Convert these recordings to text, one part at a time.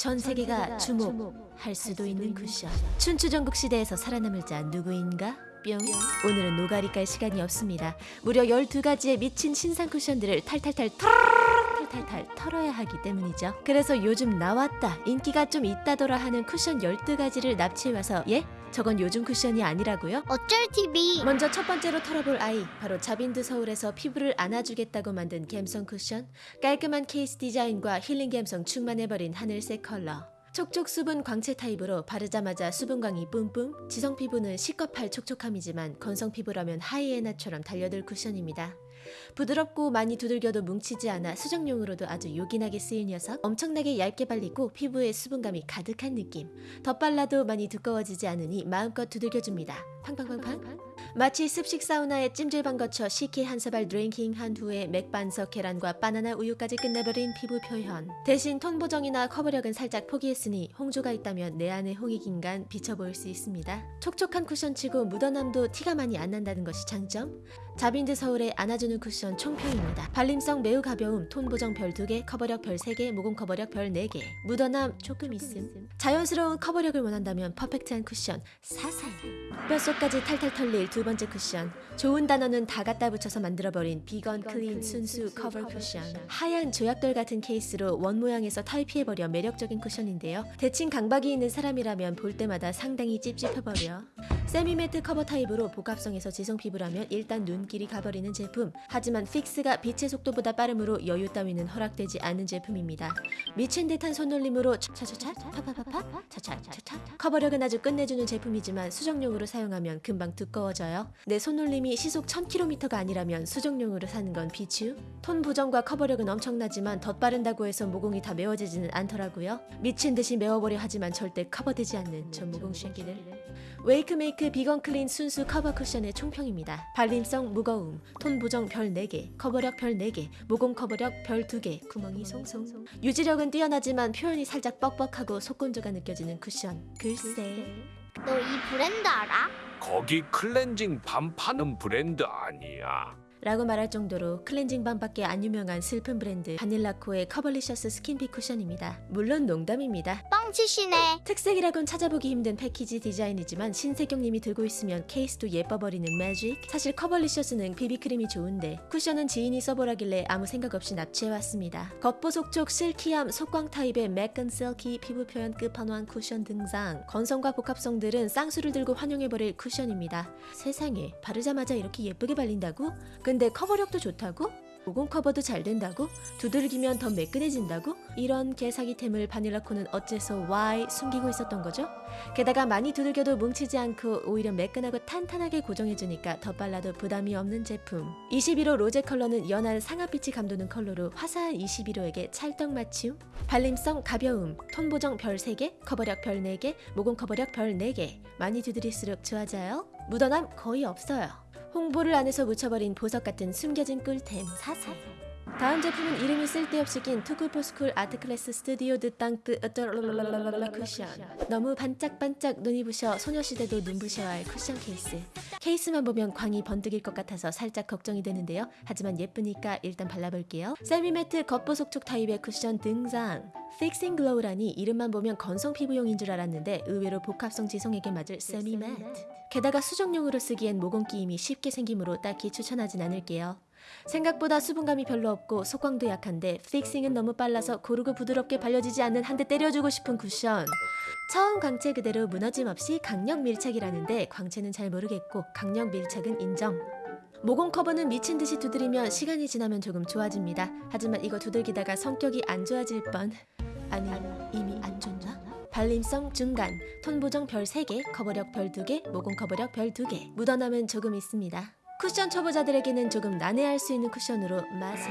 전 세계가 주목할 수도 있는 쿠션. 춘추전국 시대에서 살아남을 자 누구인가? 뿅. 오늘은 노가리 깔 시간이 없습니다. 무려 12가지의 미친 신상 쿠션들을 탈탈탈 탈 탈탈 털어야 하기 때문이죠. 그래서 요즘 나왔다, 인기가 좀 있다더라 하는 쿠션 12가지를 납치해와서 예? 저건 요즘 쿠션이 아니라고요? 어쩔 TV 먼저 첫 번째로 털어볼 아이 바로 자빈드 서울에서 피부를 안아주겠다고 만든 갬성 쿠션 깔끔한 케이스 디자인과 힐링 갬성 충만해버린 하늘색 컬러 촉촉 수분 광채 타입으로 바르자마자 수분광이 뿜뿜 지성 피부는 식겁할 촉촉함이지만 건성 피부라면 하이에나처럼 달려들 쿠션입니다 부드럽고 많이 두들겨도 뭉치지 않아 수정용으로도 아주 요긴하게 쓰일 녀석. 엄청나게 얇게 발리고 피부에 수분감이 가득한 느낌. 덧발라도 많이 두꺼워지지 않으니 마음껏 두들겨줍니다. 팡팡팡팡 마치 습식 사우나에 찜질방 거쳐 식혜 한 사발 drinking 한 후에 맥반석 계란과 바나나 우유까지 끝내버린 피부 표현 대신 톤 보정이나 커버력은 살짝 포기했으니 홍조가 있다면 내 안에 홍익인간 비쳐 보일 수 있습니다 촉촉한 쿠션치고 묻어남도 티가 많이 안 난다는 것이 장점 자빈드 서울의 안아주는 쿠션 총평입니다. 발림성 매우 가벼움, 톤 보정 별 2개, 커버력 별 3개, 모공 커버력 별 4개, 묻어남 조금 있음. 자연스러운 커버력을 원한다면 perfect한 쿠션 사살. 뼛속까지 탈탈 털릴 두 번째 쿠션. 좋은 단어는 다 갖다 붙여서 만들어버린 비건 클린 순수 커버 쿠션. 하얀 조약돌 같은 케이스로 원 모양에서 탈피해버려 매력적인 쿠션인데요. 대칭 강박이 있는 사람이라면 볼 때마다 상당히 찝찝해버려. semi-matte 커버 타입으로 복합성에서 지성 피부라면 일단 눈길이 가버리는 제품 하지만 fix가 빛의 속도보다 빠름으로 여유 따위는 허락되지 않는 제품입니다 미친 듯한 손놀림으로 차차차 파파파파 차차차차 커버력은 아주 끝내주는 제품이지만 수정용으로 사용하면 금방 두꺼워져요 내 손놀림이 시속 1000km가 아니라면 수정용으로 사는 건 비추 톤 보정과 커버력은 엄청나지만 덧바른다고 해서 모공이 다 메워지지는 않더라고요 미친 듯이 메워보려 하지만 절대 커버되지 않는 저 모공 쉐기들 웨이크메이크 비건 클린 순수 커버 쿠션의 총평입니다. 발림성 무거움, 톤 보정 별 4개, 커버력 별 4개, 모공 커버력 별 2개, 구멍이 송송. 유지력은 뛰어나지만 표현이 살짝 뻑뻑하고 속건조가 느껴지는 쿠션. 글쎄. 너 이 브랜드 알아? 거기 클렌징 balm 파는 브랜드 아니야. 라고 말할 정도로 클렌징 balm밖에 안 유명한 슬픈 브랜드 바닐라코의 커버리셔스 스킨핏 쿠션입니다. 물론 농담입니다. 뻥치시네 특색이라곤 찾아보기 힘든 패키지 디자인이지만 신세경님이 들고 있으면 케이스도 예뻐버리는 매직 사실 커버리셔스는 비비크림이 좋은데 쿠션은 지인이 써보라길래 아무 생각 없이 납치해왔습니다 겉보속촉 silky함 속광 타입의 매끈 실키 피부 표현 끝판왕 쿠션 등장 건성과 복합성들은 쌍수를 들고 환영해버릴 쿠션입니다 세상에 바르자마자 이렇게 예쁘게 발린다고? 근데 커버력도 좋다고? 모공 커버도 잘 된다고? 두들기면 더 매끈해진다고? 이런 개사기템을 바닐라코는 어째서 why 숨기고 있었던 거죠? 게다가 많이 두들겨도 뭉치지 않고 오히려 매끈하고 탄탄하게 고정해주니까 더 빨라도 부담이 없는 제품 21호 로제 컬러는 연한 상아빛이 감도는 컬러로 화사한 21호에게 찰떡 맞춤 발림성 가벼움, 톤 보정 별 3개, 커버력 별 4개, 모공 커버력 별 4개 많이 두드릴수록 좋아져요 묻어남 거의 없어요 홍보를 안 해서 묻혀버린 보석 같은 숨겨진 꿀템 사살. 다음 제품은 이름이 쓸데없이 낀 투쿨포스쿨 아트클래스 스튜디오 드땅뜨 어쩌랄랄랄랄랄라 쿠션 너무 반짝반짝 눈이 부셔 소녀시대도 눈부셔야 할 쿠션 케이스 케이스만 보면 광이 번뜩일 것 같아서 살짝 걱정이 되는데요 하지만 예쁘니까 일단 발라볼게요 semi-matte 겉보속촉 타입의 쿠션 등장 fixing glow라니 이름만 보면 건성 피부용인 줄 알았는데 의외로 복합성 지성에게 맞을 semi-matte 게다가 수정용으로 쓰기엔 모공 끼임이 쉽게 생기므로 딱히 추천하진 않을게요 생각보다 수분감이 별로 없고 속광도 약한데 fixing은 너무 빨라서 고르고 부드럽게 발려지지 않는 한 대 때려주고 싶은 쿠션. 처음 광채 그대로 무너짐 없이 강력 밀착이라는데 광채는 잘 모르겠고 강력 밀착은 인정. 모공 커버는 미친 듯이 두드리면 시간이 지나면 조금 좋아집니다. 하지만 이거 두들기다가 성격이 안 좋아질 뻔. 아니 이미 안 좋나? 발림성 중간, 톤 보정 별 3개, 커버력 별 2개, 모공 커버력 별 2개. 묻어남은 조금 있습니다 쿠션 초보자들에게는 조금 난해할 수 있는 쿠션으로 맛을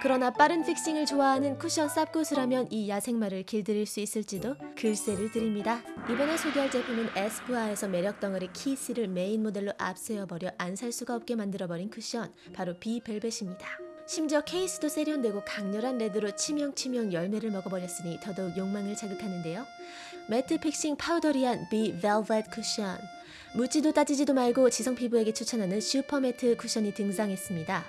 그러나 빠른 fixing을 좋아하는 쿠션 쌉고수라면 이 야생마를 길들일 수 있을지도 글쎄를 드립니다. 이번에 소개할 제품은 에스쁘아에서 매력 덩어리 키 씨를 메인 모델로 앞세워버려 안 살 수가 없게 만들어버린 쿠션 바로 비벨벳입니다. 심지어 케이스도 세련되고 강렬한 red로 치명치명 열매를 먹어버렸으니 더더욱 욕망을 자극하는데요. matte fixing powdery한 비 벨벳 쿠션 묻지도 따지지도 말고 지성 피부에게 추천하는 슈퍼 matte 쿠션이 등장했습니다.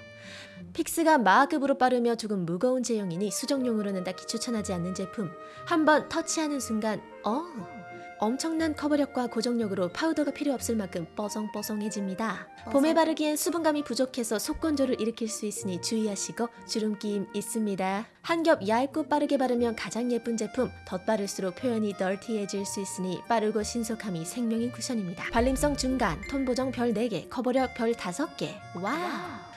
fix가 마하급으로 빠르며 조금 무거운 제형이니 수정용으로는 딱히 추천하지 않는 제품. 한번 터치하는 순간 어 엄청난 커버력과 고정력으로 파우더가 필요 없을 만큼 뽀송뽀송해집니다. 봄에 바르기엔 수분감이 부족해서 속건조를 일으킬 수 있으니 주의하시고 주름 낌 있습니다. 한 겹 얇고 빠르게 바르면 가장 예쁜 제품, 덧바를수록 표현이 dirty해질 수 있으니 빠르고 신속함이 생명인 쿠션입니다. 발림성 중간, 톤 보정 별 4개, 커버력 별 5개. Wow!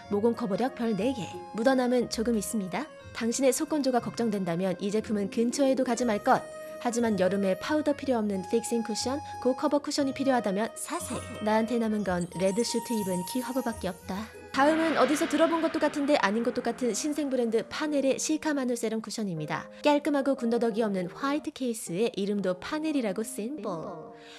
모공 커버력 별 4개. 묻어남은 조금 있습니다. 당신의 속건조가 걱정된다면 이 제품은 근처에도 가지 말 것. 하지만 여름에 파우더 필요 없는 fixing 쿠션, 고커버 쿠션이 필요하다면 사세. 나한테 남은 건 red 슈트 입은 키 화보밖에 없다. 다음은 어디서 들어본 것도 같은데 아닌 것도 같은 신생 브랜드 파넬의 시카 마누 세럼 쿠션입니다. 깔끔하고 군더더기 없는 white 케이스에 이름도 파넬이라고 심플.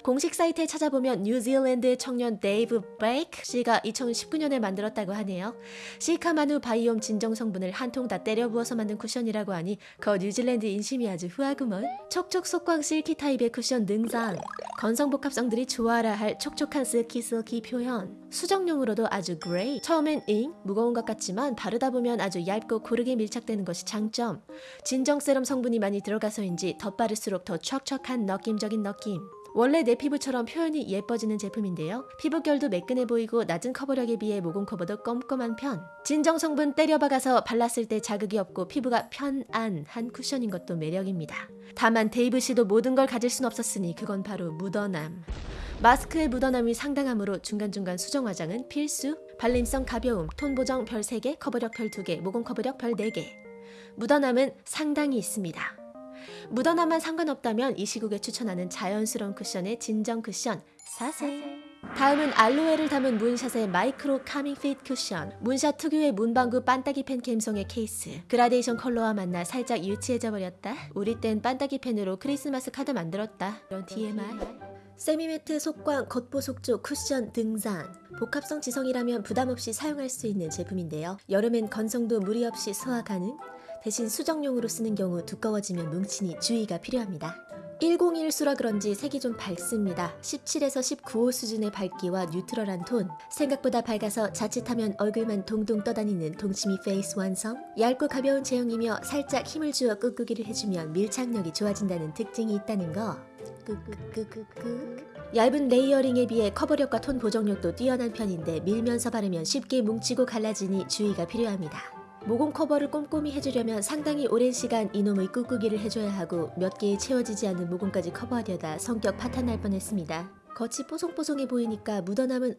공식 사이트에 찾아보면 뉴질랜드의 청년 데이브 베이크 씨가 2019년에 만들었다고 하네요. 시카마누 바이옴 진정 성분을 한 통 다 때려 부어서 만든 쿠션이라고 하니 거 뉴질랜드 인심이 아주 후하구먼. 촉촉 속광 silky 타입의 쿠션 등장. 건성 복합성들이 좋아라 할 촉촉한 silky 표현. 수정용으로도 아주 great. 처음엔 잉 무거운 것 같지만 바르다 보면 아주 얇고 고르게 밀착되는 것이 장점. 진정 세럼 성분이 많이 들어가서인지 덧바를수록 더 척척한 느낌적인 느낌. 원래 내 피부처럼 표현이 예뻐지는 제품인데요. 피부결도 매끈해 보이고 낮은 커버력에 비해 모공 커버도 꼼꼼한 편. 진정 성분 때려박아서 발랐을 때 자극이 없고 피부가 편안한 쿠션인 것도 매력입니다. 다만 데이브 씨도 모든 걸 가질 순 없었으니 그건 바로 묻어남. 마스크의 묻어남이 상당하므로 중간중간 수정 화장은 필수. 발림성 가벼움, 톤 보정 별 3개, 커버력 별 2개, 모공 커버력 별 4개. 묻어남은 상당히 있습니다. 묻어남만 상관없다면 이 시국에 추천하는 자연스러운 쿠션의 진정 쿠션 사세. 다음은 알로에를 담은 문샷의 마이크로 calming fit 쿠션. 문샷 특유의 문방구 빤따기 펜 감성의 케이스. 그라데이션 컬러와 만나 살짝 유치해져 버렸다. 우리 땐 빤따기 펜으로 크리스마스 카드 만들었다. 이런 TMI. semi matte 속광 겉보속촉 쿠션 등장 복합성 지성이라면 부담 없이 사용할 수 있는 제품인데요 여름엔 건성도 무리 없이 소화 가능 대신 수정용으로 쓰는 경우 두꺼워지면 뭉치니 주의가 필요합니다. 101호라 그런지 색이 좀 밝습니다. 17에서 19호 수준의 밝기와 neutral한 톤. 생각보다 밝아서 자칫하면 얼굴만 동동 떠다니는 동치미 페이스 완성. 얇고 가벼운 제형이며 살짝 힘을 주어 꾹꾹이를 해주면 밀착력이 좋아진다는 특징이 있다는 거. 끄끄끄끄끄. 얇은 layering에 비해 커버력과 톤 보정력도 뛰어난 편인데 밀면서 바르면 쉽게 뭉치고 갈라지니 주의가 필요합니다. 모공 커버를 꼼꼼히 해주려면 상당히 오랜 시간 이놈의 꾹꾹이를 해줘야 하고 몇 개의 채워지지 않는 모공까지 커버하려다 성격 파탄날 뻔했습니다. 겉이 뽀송뽀송해 보이니까 묻어남은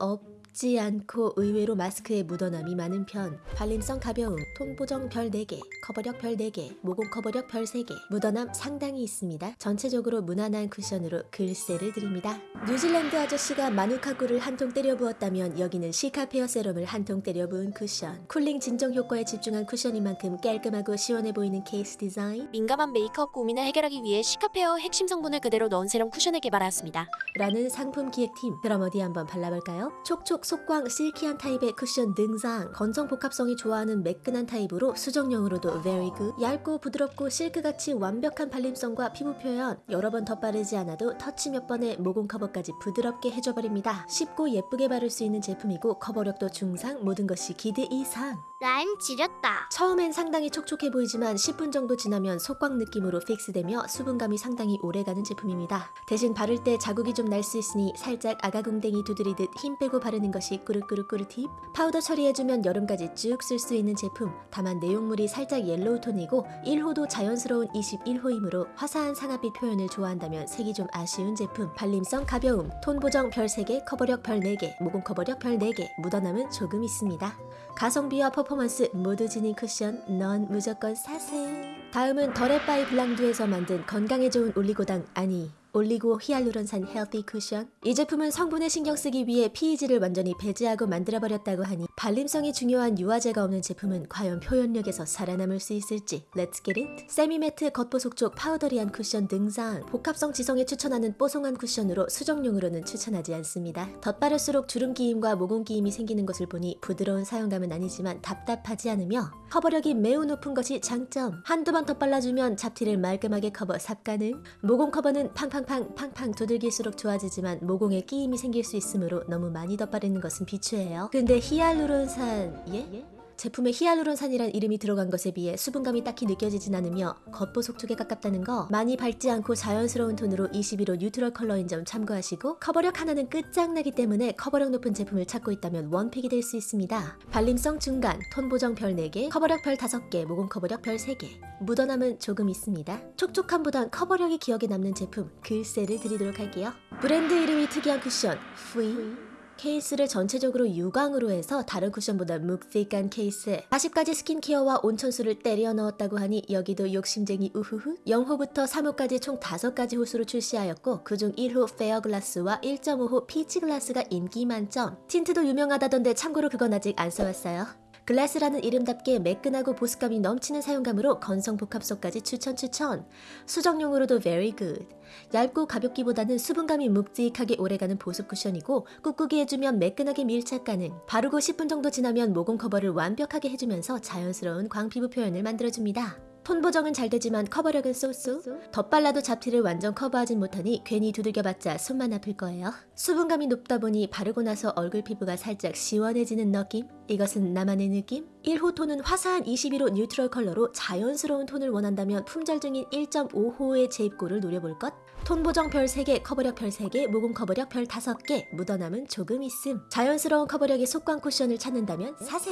없지 않고 의외로 마스크에 묻어남이 많은 편 발림성 가벼움, 톤 보정 별 4개, 커버력 별 4개, 모공 커버력 별 3개 묻어남 상당히 있습니다. 전체적으로 무난한 쿠션으로 글쎄를 드립니다. 뉴질랜드 아저씨가 마누카 꿀을 한 통 때려 부었다면 여기는 시카페어 세럼을 한 통 때려 부은 쿠션 cooling 진정 효과에 집중한 쿠션인 만큼 깔끔하고 시원해 보이는 케이스 디자인 민감한 메이크업 고민을 해결하기 위해 시카페어 핵심 성분을 그대로 넣은 세럼 쿠션을 개발하였습니다. 라는 상품 기획팀 그럼 어디 한번 발라볼까요? 촉촉 속광 silky한 타입의 쿠션 등장 건성 복합성이 좋아하는 매끈한 타입으로 수정용으로도 very good 얇고 부드럽고 실크같이 완벽한 발림성과 피부 표현 여러 번 덧바르지 않아도 터치 몇 번에 모공 커버까지 부드럽게 해줘버립니다 쉽고 예쁘게 바를 수 있는 제품이고 커버력도 중상 모든 것이 기대 이상 라임 지렸다. 처음엔 상당히 촉촉해 보이지만 10분 정도 지나면 속광 느낌으로 fix되며 수분감이 상당히 오래가는 제품입니다. 대신 바를 때 자국이 좀 날 수 있으니 살짝 아가궁뎅이 두드리듯 힘 빼고 바르는 것이 꾸르꾸르꾸르 팁. 파우더 처리해주면 여름까지 쭉 쓸 수 있는 제품. 다만 내용물이 살짝 yellow 톤이고 1호도 자연스러운 21호이므로 화사한 상아빛 표현을 좋아한다면 색이 좀 아쉬운 제품. 발림성 가벼움, 톤 보정 별 3개, 커버력 별 4개, 모공 커버력 별 4개, 묻어남은 조금 있습니다. 가성비와 퍼포먼스 모두 지닌 쿠션 넌 무조건 사세 다음은 더랩바이블랑두에서 만든 건강에 좋은 올리고당 아니 올리고 히알루론산 healthy 쿠션. 이 제품은 성분에 신경 쓰기 위해 PEG를 완전히 배제하고 만들어버렸다고 하니 발림성이 중요한 유화제가 없는 제품은 과연 표현력에서 살아남을 수 있을지. Let's get it. semi matte 겉보속 powdery한 쿠션 등장 복합성 지성에 추천하는 뽀송한 쿠션으로 수정용으로는 추천하지 않습니다. 덧바를수록 주름 끼임과 모공 끼임이 생기는 것을 보니 부드러운 사용감은 아니지만 답답하지 않으며 커버력이 매우 높은 것이 장점. 한두 번 덧발라주면 잡티를 말끔하게 커버 쌉가능. 모공 커버는 팡팡 팡 팡팡 두들길수록 좋아지지만 모공에 끼임이 생길 수 있으므로 너무 많이 덧바르는 것은 비추해요 근데 히알루론산 예? 제품에 히알루론산이란 이름이 들어간 것에 비해 수분감이 딱히 느껴지진 않으며 겉보속 쪽에 가깝다는 거 많이 밝지 않고 자연스러운 톤으로 21호 neutral 컬러인 점 참고하시고 커버력 하나는 끝장나기 때문에 커버력 높은 제품을 찾고 있다면 one pick이 될 수 있습니다. 발림성 중간, 톤 보정 별 4개, 커버력 별 5개, 모공 커버력 별 3개. 묻어남은 조금 있습니다. 촉촉함보단 커버력이 기억에 남는 제품 글쎄를 드리도록 할게요. 브랜드 이름이 특이한 쿠션 퓌 케이스를 전체적으로 유광으로 해서 다른 쿠션보다 묵직한 케이스에 40가지 스킨케어와 온천수를 때려 넣었다고 하니 여기도 욕심쟁이 우후후 0호부터 3호까지 총 5가지 호수로 출시하였고 그중 1호 fair glass와 1.5호 peach glass가 인기 만점. 틴트도 유명하다던데 참고로 그건 아직 안 써봤어요 글라스라는 이름답게 매끈하고 보습감이 넘치는 사용감으로 건성 복합성까지 추천 추천. 수정용으로도 very good. 얇고 가볍기보다는 수분감이 묵직하게 오래가는 보습 쿠션이고 꾹꾹이 해주면 매끈하게 밀착 가능. 바르고 10분 정도 지나면 모공 커버를 완벽하게 해주면서 자연스러운 광피부 표현을 만들어줍니다 톤 보정은 잘 되지만 커버력은 so-so 덧발라도 잡티를 완전 커버하진 못하니 괜히 두들겨봤자 손만 아플 거예요 수분감이 높다 보니 바르고 나서 얼굴 피부가 살짝 시원해지는 느낌? 이것은 나만의 느낌? 1호 톤은 화사한 21호 neutral 컬러로 자연스러운 톤을 원한다면 품절 중인 1.5호의 재입고를 노려볼 것? 톤 보정 별 3개, 커버력 별 3개, 모공 커버력 별 5개, 묻어남은 조금 있음. 자연스러운 커버력의 속광 쿠션을 찾는다면 사세!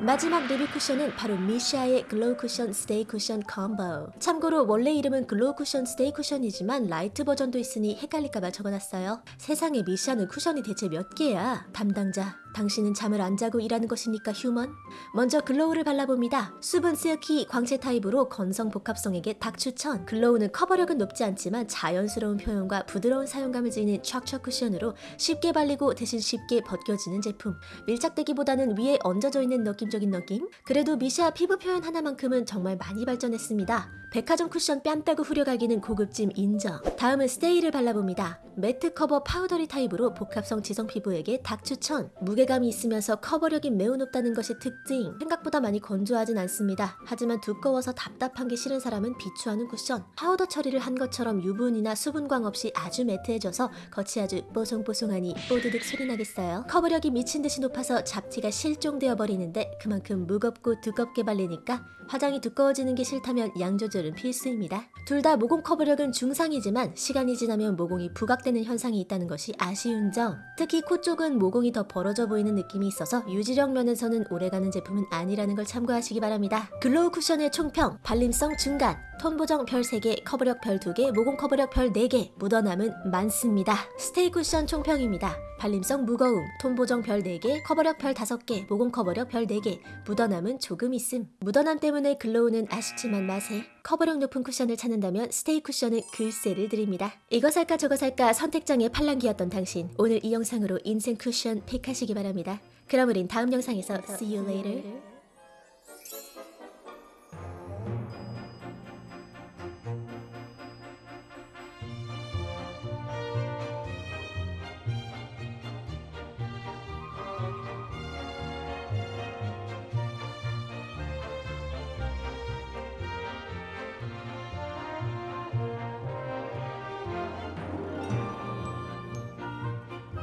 마지막 리뷰 쿠션은 바로 미샤의 glow 쿠션 stay 쿠션 콤보. 참고로 원래 이름은 glow 쿠션 stay 쿠션이지만 light 버전도 있으니 헷갈릴까봐 적어놨어요. 세상에 미샤는 쿠션이 대체 몇 개야? 담당자, 당신은 잠을 안 자고 일하는 것이니까 human? 먼저 glow를 발라봅니다. 수분 silky 광채 타입으로 건성 복합성에게 딱 추천. glow는 커버력은 높지 않지만 자연스러운 표현과 부드러운 사용감을 지닌 촥촥 쿠션으로 쉽게 발리고 대신 쉽게 벗겨지는 제품. 밀착되기보다는 위에 얹어져 있는 느낌 적인 느낌? 그래도 미샤 피부 표현 하나만큼은 정말 많이 발전했습니다. 백화점 쿠션 뺨 따고 후려갈기는 고급짐 인정. 다음은 스테이를 발라봅니다. matte 커버 powdery 타입으로 복합성 지성 피부에게 딱 추천. 무게감이 있으면서 커버력이 매우 높다는 것이 특징. 생각보다 많이 건조하진 않습니다. 하지만 두꺼워서 답답한 게 싫은 사람은 비추하는 쿠션. 파우더 처리를 한 것처럼 유분이나 수분광 없이 아주 matte해져서 겉이 아주 뽀송뽀송하니 뽀드득 소리 나겠어요. 커버력이 미친 듯이 높아서 잡티가 실종되어 버리는데 그만큼 무겁고 두껍게 발리니까 화장이 두꺼워지는 게 싫다면 양 조절은 필수입니다. 둘 다 모공 커버력은 중상이지만 시간이 지나면 모공이 부각되는 현상이 있다는 것이 아쉬운 점. 특히 코 쪽은 모공이 더 벌어져 보이는 느낌이 있어서 유지력 면에서는 오래가는 제품은 아니라는 걸 참고하시기 바랍니다. 글로우 쿠션의 총평, 발림성 중간, 톤 보정 별 3개, 커버력 별 2개, 모공 커버력 별 4개, 묻어남은 많습니다. 스테이 쿠션 총평입니다. 발림성 무거움, 톤 보정 별 4개, 커버력 별 5개, 모공 커버력 별 4개, 묻어남은 조금 있음. 묻어남 때문에 글로우는 아쉽지만 matte 커버력 높은 쿠션을 찾는다면 스테이 쿠션은 글쎄를 드립니다. 이거 살까 저거 살까 선택장애 팔랑귀였던 당신 오늘 이 영상으로 인생 쿠션 pick하시기 바랍니다. 그럼 우린 다음 영상에서 see you later.